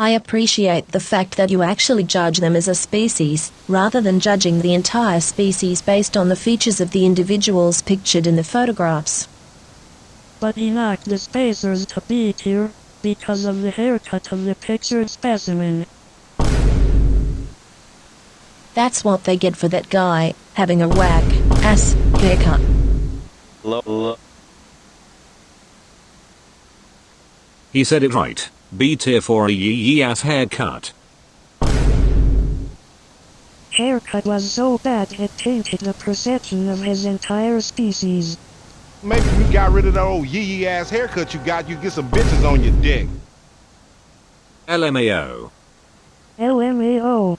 I appreciate the fact that you actually judge them as a species, rather than judging the entire species based on the features of the individuals pictured in the photographs. But he knocked the spacers to be here, because of the haircut of the pictured specimen. That's what they get for that guy, having a whack ass haircut. Lo- lo- He said it right. B tier for a yee yee ass haircut. Haircut was so bad it tainted the perception of his entire species. Maybe if you got rid of that old yee yee ass haircut you got, you get some bitches on your dick. LMAO. LMAO.